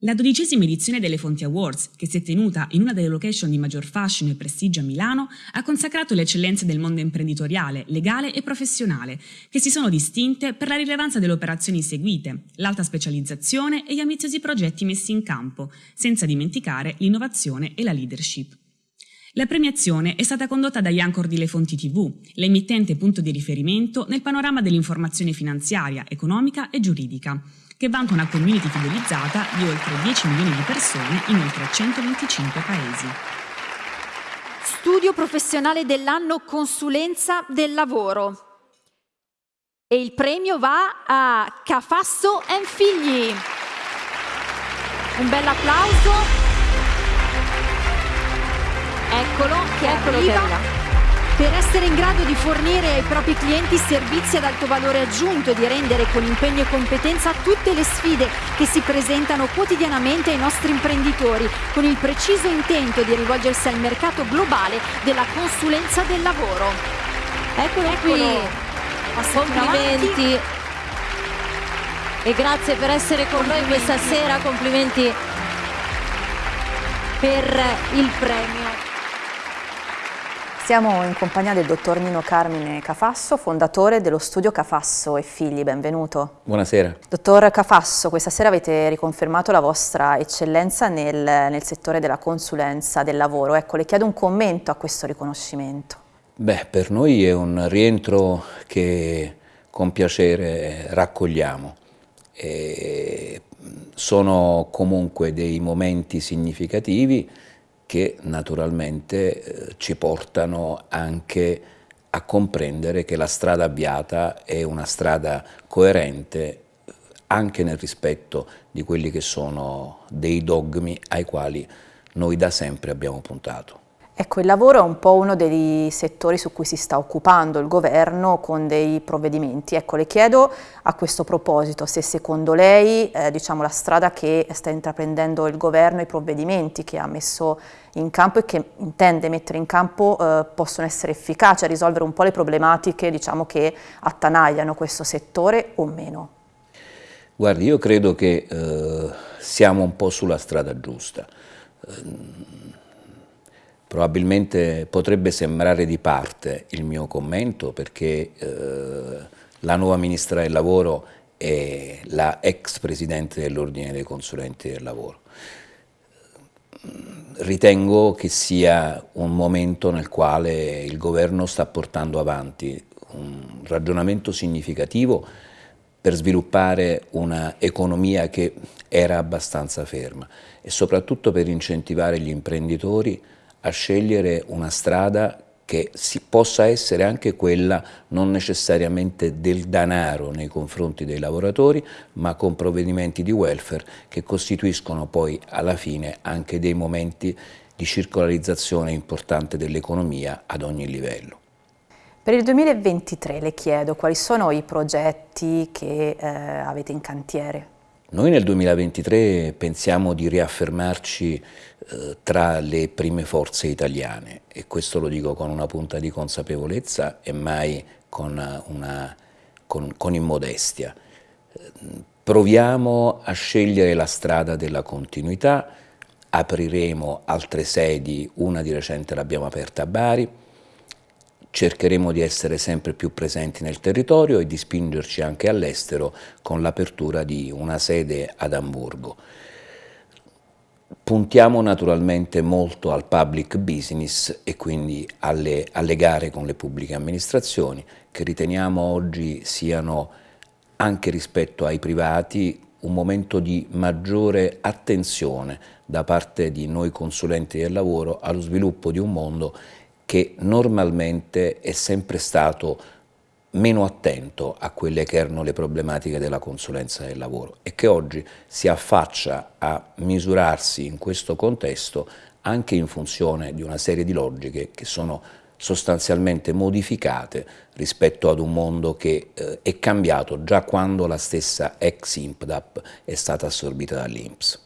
La dodicesima edizione delle Fonti Awards, che si è tenuta in una delle location di maggior fascino e prestigio a Milano, ha consacrato le eccellenze del mondo imprenditoriale, legale e professionale, che si sono distinte per la rilevanza delle operazioni seguite, l'alta specializzazione e gli ambiziosi progetti messi in campo, senza dimenticare l'innovazione e la leadership. La premiazione è stata condotta da Iancor di Le Fonti TV, l'emittente punto di riferimento nel panorama dell'informazione finanziaria, economica e giuridica, che vanta una community fidelizzata di oltre 10 milioni di persone in oltre 125 paesi. Studio professionale dell'anno Consulenza del lavoro. E il premio va a Cafasso Figli. Un bel applauso. Eccolo, che Eccolo arriva. Che essere in grado di fornire ai propri clienti servizi ad alto valore aggiunto e di rendere con impegno e competenza tutte le sfide che si presentano quotidianamente ai nostri imprenditori, con il preciso intento di rivolgersi al mercato globale della consulenza del lavoro. Eccolo, Eccolo. qui, complimenti e grazie per essere con noi questa sera, complimenti per il premio. Siamo in compagnia del dottor Nino Carmine Cafasso, fondatore dello studio Cafasso e Figli, benvenuto. Buonasera. Dottor Cafasso, questa sera avete riconfermato la vostra eccellenza nel, nel settore della consulenza del lavoro. Ecco, le chiedo un commento a questo riconoscimento. Beh, per noi è un rientro che con piacere raccogliamo. E sono comunque dei momenti significativi che naturalmente eh, ci portano anche a comprendere che la strada avviata è una strada coerente anche nel rispetto di quelli che sono dei dogmi ai quali noi da sempre abbiamo puntato. Ecco, il lavoro è un po' uno dei settori su cui si sta occupando il governo con dei provvedimenti. Ecco, le chiedo a questo proposito se secondo lei eh, diciamo, la strada che sta intraprendendo il governo, i provvedimenti che ha messo in campo e che intende mettere in campo eh, possono essere efficaci a risolvere un po' le problematiche diciamo, che attanagliano questo settore o meno. Guardi, io credo che eh, siamo un po' sulla strada giusta Probabilmente potrebbe sembrare di parte il mio commento perché eh, la nuova Ministra del Lavoro è la ex Presidente dell'Ordine dei Consulenti del Lavoro. Ritengo che sia un momento nel quale il Governo sta portando avanti un ragionamento significativo per sviluppare un'economia che era abbastanza ferma e soprattutto per incentivare gli imprenditori a scegliere una strada che possa essere anche quella non necessariamente del denaro nei confronti dei lavoratori, ma con provvedimenti di welfare che costituiscono poi alla fine anche dei momenti di circolarizzazione importante dell'economia ad ogni livello. Per il 2023 le chiedo quali sono i progetti che eh, avete in cantiere? Noi nel 2023 pensiamo di riaffermarci eh, tra le prime forze italiane e questo lo dico con una punta di consapevolezza e mai con, una, con, con immodestia. Proviamo a scegliere la strada della continuità, apriremo altre sedi, una di recente l'abbiamo aperta a Bari, cercheremo di essere sempre più presenti nel territorio e di spingerci anche all'estero con l'apertura di una sede ad Amburgo. Puntiamo naturalmente molto al public business e quindi alle, alle gare con le pubbliche amministrazioni che riteniamo oggi siano anche rispetto ai privati un momento di maggiore attenzione da parte di noi consulenti del lavoro allo sviluppo di un mondo che normalmente è sempre stato meno attento a quelle che erano le problematiche della consulenza del lavoro e che oggi si affaccia a misurarsi in questo contesto anche in funzione di una serie di logiche che sono sostanzialmente modificate rispetto ad un mondo che eh, è cambiato già quando la stessa ex IMPDAP è stata assorbita dall'INPS.